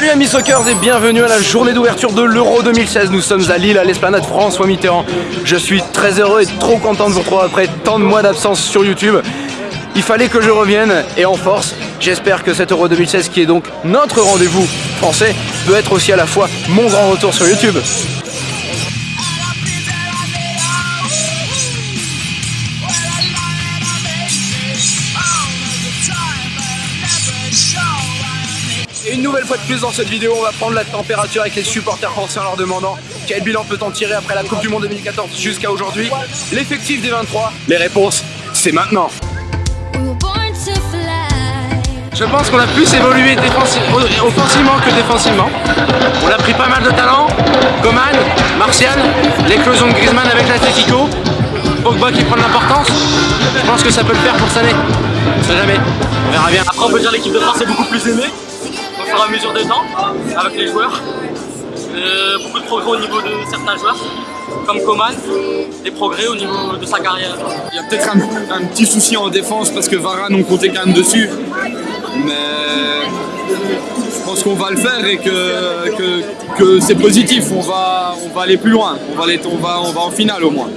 Salut amis Sockers et bienvenue à la journée d'ouverture de l'Euro 2016. Nous sommes à Lille, à l'esplanade François Mitterrand. Je suis très heureux et trop content de vous retrouver après tant de mois d'absence sur YouTube. Il fallait que je revienne et en force. J'espère que cet Euro 2016 qui est donc notre rendez-vous français peut être aussi à la fois mon grand retour sur YouTube. Et une nouvelle fois de plus dans cette vidéo, on va prendre la température avec les supporters français en leur demandant quel bilan peut-on tirer après la Coupe du Monde 2014 jusqu'à aujourd'hui, l'effectif des 23, les réponses, c'est maintenant. Je pense qu'on a plus évolué offensivement que défensivement. On a pris pas mal de talent. Coman, Martial, l'éclosion de Griezmann avec l'Atletico. Pogba qui prend de l'importance. Je pense que ça peut le faire pour cette année. On sait jamais. On verra bien. Après on peut dire l'équipe de France est beaucoup plus aimée fur et à mesure des temps avec les joueurs. Euh, beaucoup de progrès au niveau de certains joueurs comme Coman, des progrès au niveau de sa carrière. Il y a peut-être un, un, petit souci en défense parce que Varane on comptait quand même dessus mais je pense qu'on va le faire et que, que, que c'est positif, on va, on va aller plus loin, on va, aller, on, va, on va en finale au moins.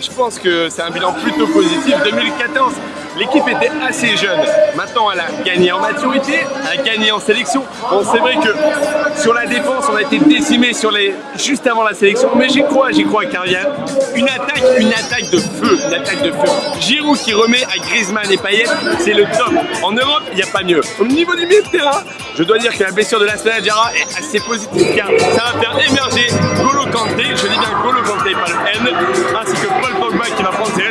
Je pense que c'est un bilan plutôt positif. 2014, l'équipe était assez jeune. Maintenant, elle a gagné en maturité, elle a gagné en sélection. Bon, c'est vrai que sur la défense, on a été décimé sur les... juste avant la sélection, mais j'y crois, j'y crois, car y a une attaque, une attaque de feu, une attaque de feu. Giroud qui remet à Griezmann et Payet, c'est le top. En Europe, il n'y a pas mieux. Au niveau du milieu de terrain, je dois dire que la blessure de la Jara est assez positive, car ça va faire émerger Golo Kanté, je dis bien Golo Kanté, pas le N, ainsi que Paul Pogba qui va prendre ses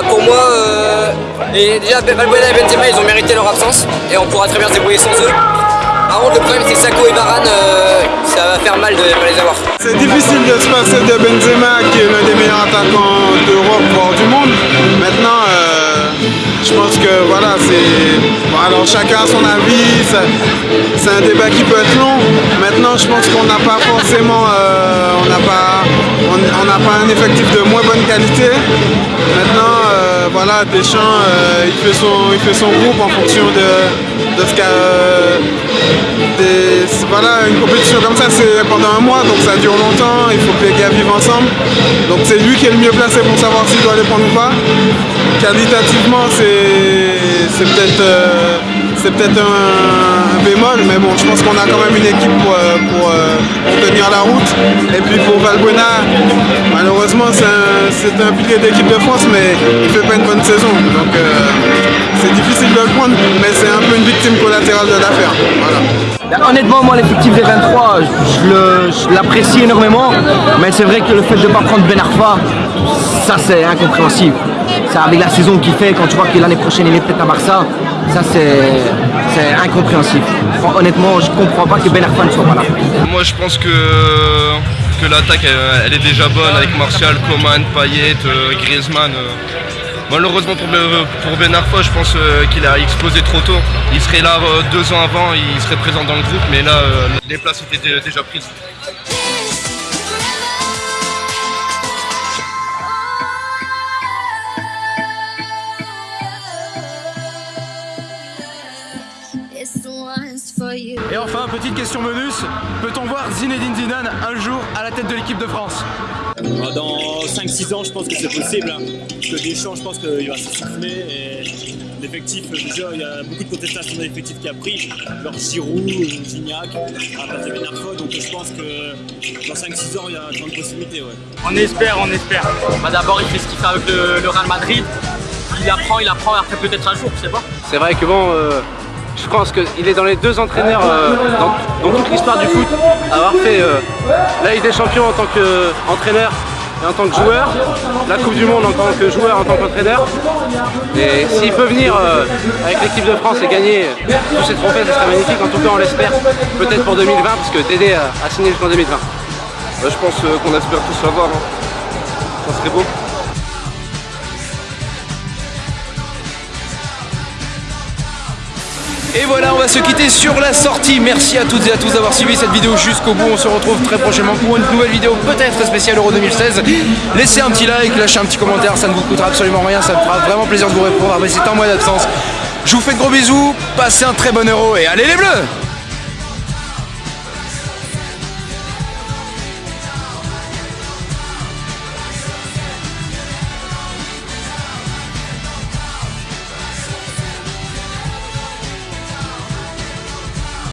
bah pour moi, euh, et déjà Valbuena et Benzema ils ont mérité leur absence et on pourra très bien se débrouiller sans eux. Par contre le problème c'est Sako et Varane, euh, ça va faire mal de ne pas les avoir. C'est difficile de se passer de Benzema qui est l'un des meilleurs attaquants d'Europe, voire du monde. Maintenant, je pense que voilà, c'est. Alors chacun a son avis, c'est un débat qui peut être long. Maintenant, je pense qu'on n'a pas forcément. Euh, on n'a pas, un effectif de moins bonne qualité. Maintenant, euh, voilà, Deschamps, euh, il, fait son, il fait son groupe en fonction de, de ce qu'a. voilà, une compétition comme ça, c'est pendant un mois, donc ça dure longtemps, il faut que les gars vivent ensemble. Donc c'est lui qui est le mieux placé pour savoir s'il doit les prendre ou pas. Qualitativement, c'est peut-être euh, c'est peut-être un, bémol, mais bon, je pense qu'on a quand même une équipe pour, euh, euh, pour, tenir la route. Et puis pour Valbuena, malheureusement, c'est un, pilier d'équipe de France, mais il fait pas une bonne saison. Donc c'est difficile de le prendre, mais c'est un peu une victime collatérale de l'affaire. Honnêtement, moi, l'effectif des 23, je l'apprécie énormément, mais c'est vrai que le fait de ne pas prendre Ben Arfa, ça c'est incompréhensible. Ça, avec la saison qu'il fait, quand tu vois que l'année prochaine il est peut-être à Barça, ça c'est incompréhensible. Honnêtement, je comprends pas que Ben Arfa ne soit pas là. Moi je pense que, que l'attaque elle, est déjà bonne avec Martial, Coman, Payet, euh, Griezmann. Euh. Malheureusement pour, Ben Arfa, je pense euh, qu'il a explosé trop tôt. Il serait là deux ans avant, il serait présent dans le groupe, mais là les places étaient déjà prises. Petite question bonus, peut-on voir Zinedine Zidane un jour à la tête de l'équipe de France? Ah, Dans 5-6 ans, je pense que c'est possible. Hein. Parce que Deschamps, je pense qu'il va s'essouffler. Et l'effectif, déjà, il y a beaucoup de contestations de l'effectif qui a pris. Genre Giroud, Gignac, à passer Benarfo. Donc je pense que dans 5-6 ans, il y a de possibilités. Ouais. On espère, on espère. Bah, D'abord, il fait ce qu'il fait avec le, Real Madrid. Il apprend, il apprend, après peut-être un jour, je sais pas. C'est vrai que bon... Euh, je pense qu'il est dans les deux entraîneurs euh, dans, toute l'histoire du foot à avoir fait euh, la Ligue des Champions en tant qu'entraîneur et en tant que joueur, la Coupe du Monde en tant que joueur, en tant qu'entraîneur. Et s'il peut venir euh, avec l'équipe de France et gagner tous ces trophées, ce serait magnifique. En tout cas, on l'espère. Peut-être pour 2020, parce que Tédé a, signé jusqu'en 2020. je pense qu'on espère tous l'avoir. Hein. Ça serait beau. Et voilà, on va se quitter sur la sortie. Merci à toutes et à tous d'avoir suivi cette vidéo jusqu'au bout. On se retrouve très prochainement pour une nouvelle vidéo, peut-être spéciale Euro 2016. Laissez un petit like, lâchez un petit commentaire, ça ne vous coûtera absolument rien, ça me fera vraiment plaisir de vous répondre après c'est un mois d'absence. Je vous fais de gros bisous, passez un très bon Euro et allez les bleus